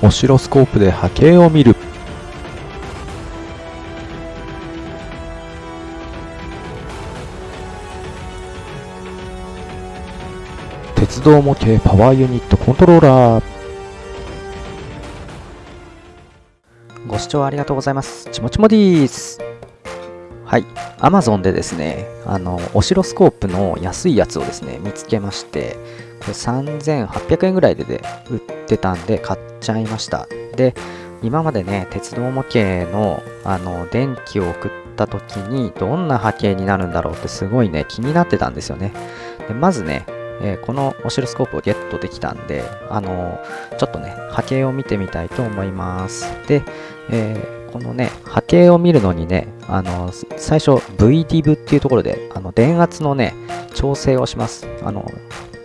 オシロスコープで波形を見る鉄道模型パワーユニットコントローラーご視聴ありがとうございます。ちもちもでーす。はい。Amazon でですね、あの、オシロスコープの安いやつをですね、見つけまして、3800円ぐらいでで売ってたんで買っちゃいました。で、今までね、鉄道模型の、あの、電気を送った時にどんな波形になるんだろうってすごいね、気になってたんですよね。でまずね、えーこのオシロスコープをゲットできたんで、あのちょっとね、波形を見てみたいと思います。で、えーこのね、波形を見るのにね、あの最初 VDIV っていうところで、あの電圧のね、調整をします。あの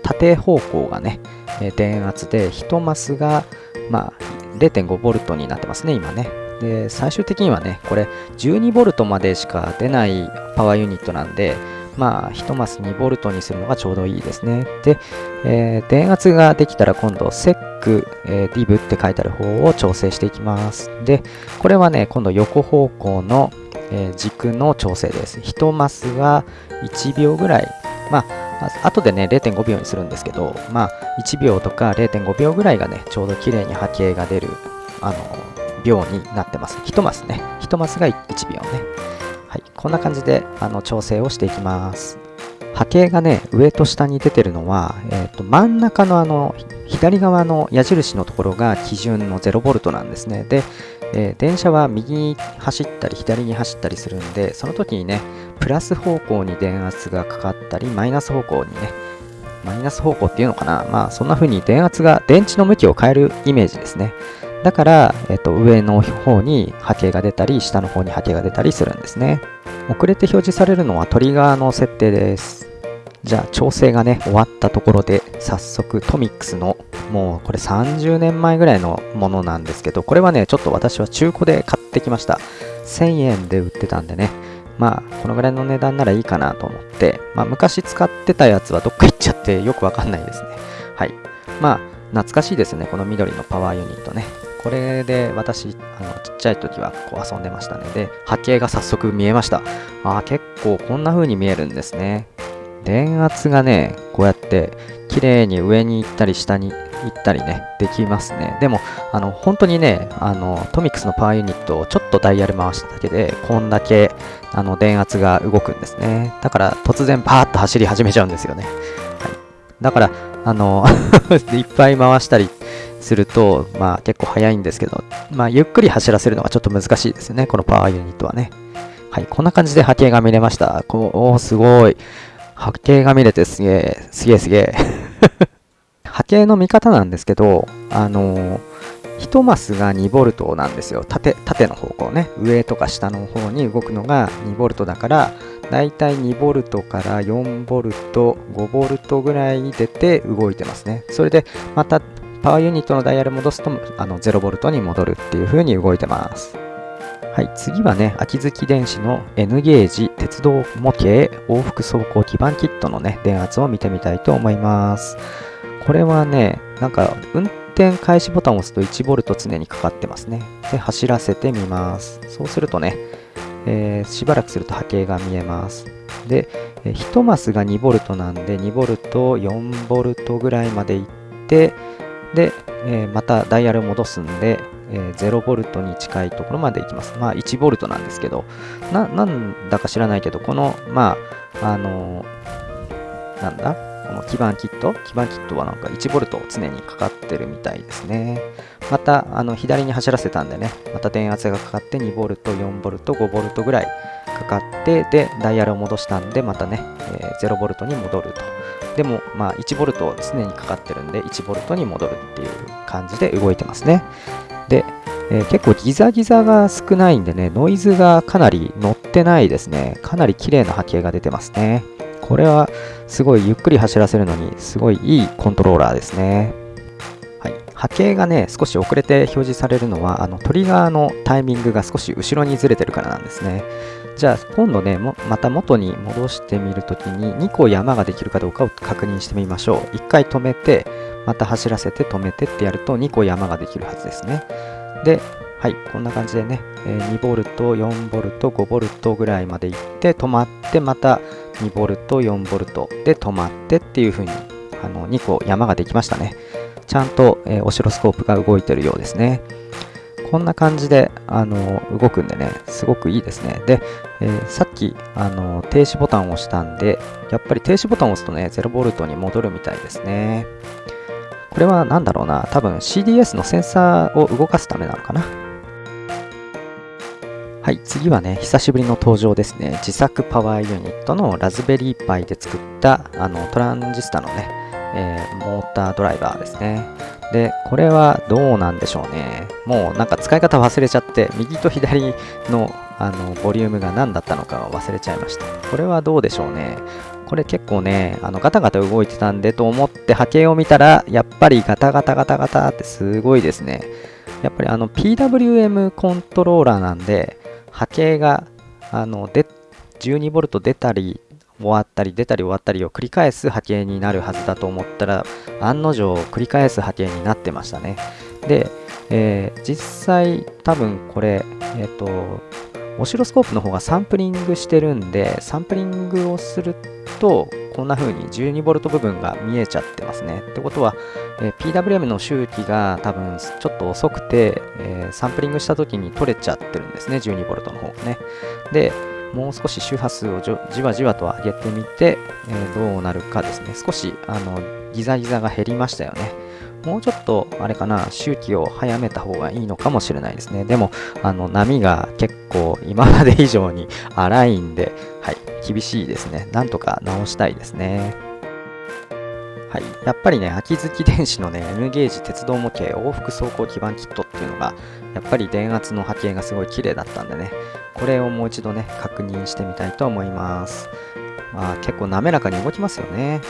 縦方向がね、え電圧で、1マスが、まあ、0.5V になってますね、今ね。で、最終的にはね、これ 12V までしか出ないパワーユニットなんで、まあ、1マス 2V にするのがちょうどいいですね。で、えー電圧ができたら今度、セック、えー、DIV って書いてある方を調整していきます。で、これはね、今度横方向の、えー軸の調整です。1マスは1秒ぐらい。まあ、あ後でね、0.5秒にするんですけど、まあ、1秒とか0.5秒ぐらいがね、ちょうど綺麗に波形が出る、あの、秒になってます。1マスね。1マスが1秒ね。はい、こんな感じであの調整をしていきます。波形がね、上と下に出てるのは、えー、と真ん中のあの左側の矢印のところが基準の 0V なんですね。で、えー電車は右に走ったり左に走ったりするんで、その時にね、プラス方向に電圧がかかったり、マイナス方向にね、マイナス方向っていうのかな、まあそんな風に電圧が電池の向きを変えるイメージですね。だから、えっと、上の方に波形が出たり、下の方に波形が出たりするんですね。遅れて表示されるのはトリガーの設定です。じゃあ、調整がね、終わったところで、早速トミックスの、もうこれ30年前ぐらいのものなんですけど、これはね、ちょっと私は中古で買ってきました。1000円で売ってたんでね、まあ、このぐらいの値段ならいいかなと思って、まあ、昔使ってたやつはどっか行っちゃってよくわかんないですね。はい。まあ、懐かしいですね、この緑のパワーユニットね。これで私、あのちっちゃい時はこう遊んでましたね。で、波形が早速見えました。ああ、結構こんな風に見えるんですね。電圧がね、こうやって綺麗に上に行ったり下に行ったりね、できますね。でも、あの、本当にね、あの、トミックスのパワーユニットをちょっとダイヤル回しただけで、こんだけ、あの、電圧が動くんですね。だから、突然パーッと走り始めちゃうんですよね。はい。だから、あの、いっぱい回したりすると、まあ結構速いんですけど、まあゆっくり走らせるのがちょっと難しいですよね、このパワーユニットはね。はい、こんな感じで波形が見れました。こおー、すごい。波形が見れてすげえ、すげえすげえ。波形の見方なんですけど、あのー、1マスが 2V なんですよ。縦、縦の方向ね。上とか下の方に動くのが 2V だから、だいたい 2V から 4V、5V ぐらいに出て動いてますね。それで、またパワーユニットのダイヤル戻すとあの 0V に戻るっていう風に動いてます。はい、次はね、秋月電子の N ゲージ鉄道模型往復走行基板キットのね、電圧を見てみたいと思います。これはね、なんか運転開始ボタンを押すと 1V 常にかかってますね。で、走らせてみます。そうするとね、えーしばらくすると波形が見えます。で、1マスが 2V なんで 2V、4V ぐらいまで行って、で、えーまたダイヤル戻すんで、えー 0V に近いところまで行きます。まあ 1V なんですけど、な、なんだか知らないけど、この、まあ、あのーなんだ？この基板キット基板キットはなんか 1V 常にかかってるみたいですね。また、あの、左に走らせたんでね、また電圧がかかって 2V、4V、5V ぐらいかかって、で、ダイヤルを戻したんで、またね、えー 0V に戻ると。でも、まあ、1V 常にかかってるんで、1V に戻るっていう感じで動いてますね。で、えー結構ギザギザが少ないんでね、ノイズがかなり乗ってないですね。かなり綺麗な波形が出てますね。これはすごいゆっくり走らせるのにすごいいいコントローラーですね。はい、波形がね、少し遅れて表示されるのは、あのトリガーのタイミングが少し後ろにずれてるからなんですね。じゃあ今度ね、もまた元に戻してみるときに2個山ができるかどうかを確認してみましょう。1回止めて、また走らせて止めてってやると2個山ができるはずですね。で、はい、こんな感じでね、え、2ボルト、4ボルト、5ボルトぐらいまで行って止まってまた2ボルト、4ボルトで止まってっていう風にあの2個山ができましたね。ちゃんと、え、オシロスコープが動いてるようですね。こんな感じであの動くんでね、すごくいいですね。で、えー、さっきあの停止ボタンを押したんで、やっぱり停止ボタンを押すとね、0ボルトに戻るみたいですね。これは何だろうな、多分 CDS のセンサーを動かすためなのかな。はい、次はね、久しぶりの登場ですね。自作パワーユニットのラズベリーパイで作ったあのトランジスタのね、えー、モータードライバーですね。で、これはどうなんでしょうね。もうなんか使い方忘れちゃって、右と左のあのボリュームが何だったのか忘れちゃいました。これはどうでしょうね。これ結構ね、あのガタガタ動いてたんでと思って波形を見たら、やっぱりガタガタガタガタってすごいですね。やっぱりあの PWM コントローラーなんで、波形があので 12V 出たり終わったり出たり終わったりを繰り返す波形になるはずだと思ったら案の定繰り返す波形になってましたね。で、えー、実際多分これえっ、ー、とオシロスコープの方がサンプリングしてるんでサンプリングをするとこんな風に 12V 部分が見えちゃってますねってことは、え、PWM の周期が多分ちょっと遅くて、えサンプリングした時に取れちゃってるんですね 12V の方がねでもう少し周波数をじわじわと上げてみて、え、どうなるかですね。少しあのギザギザが減りましたよね。もうちょっと、あれかな、周期を早めた方がいいのかもしれないですね。でも、あの波が結構今まで以上に荒いんで、はい、厳しいですね。なんとか直したいですね。はい、やっぱりね、秋月電子のね、N ゲージ鉄道模型往復走行基板キットっていうのが、やっぱり電圧の波形がすごい綺麗だったんでね、これをもう一度ね、確認してみたいと思います。まあ結構滑らかに動きますよね。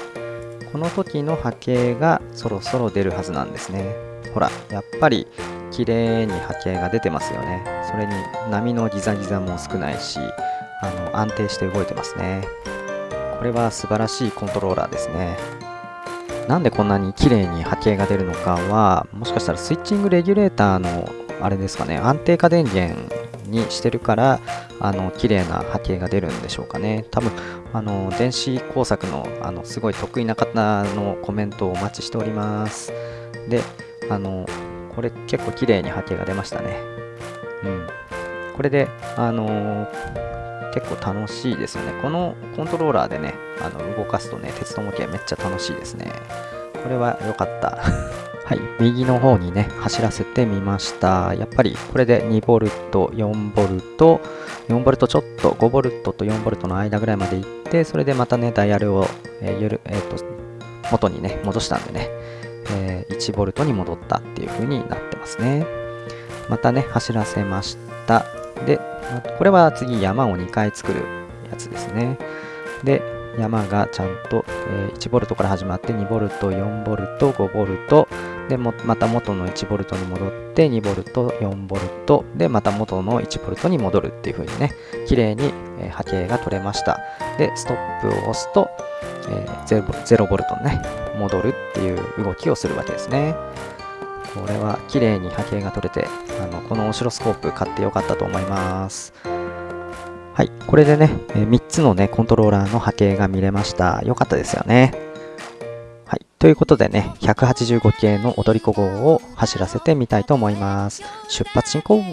この時の波形がそろそろ出るはずなんですね。ほら、やっぱり綺麗に波形が出てますよね。それに波のギザギザも少ないし、あの安定して動いてますね。これは素晴らしいコントローラーですね。なんでこんなに綺麗に波形が出るのかは、もしかしたらスイッチングレギュレーターのあれですかね、安定化電源にしてるからあの綺麗な波形が出るんでしょうかね。多分あの電子工作のあのすごい得意な方のコメントをお待ちしております。であのこれ結構綺麗に波形が出ましたね。うん。これであの結構楽しいですよね。このコントローラーでねあの動かすとね鉄道模型めっちゃ楽しいですね。これは良かった。はい、右の方にね、走らせてみました。やっぱりこれで 2V、4V、4V ちょっと、5V と 4V の間ぐらいまで行って、それでまたね、ダイヤルを、えーゆるえーと元にね、戻したんでね、えー、1V に戻ったっていう風になってますね。またね、走らせました。で、これは次山を2回作るやつですね。で、山がちゃんと、えー、1V から始まって 2V、4V、5V、でもまた元の 1V に戻って 2V、4V でまた元の 1V に戻るっていう風にね、綺麗に、波形が取れました。で、ストップを押すと、えー、0V にね、戻るっていう動きをするわけですね。これは綺麗に波形が取れて、あのこのオシロスコープ買ってよかったと思います。はい、これでね、3つのね、コントローラーの波形が見れました。よかったですよね。はい、ということでね、185系の踊り子号を走らせてみたいと思います。出発進行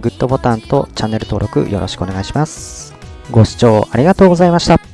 グッドボタンとチャンネル登録よろしくお願いします。ご視聴ありがとうございました。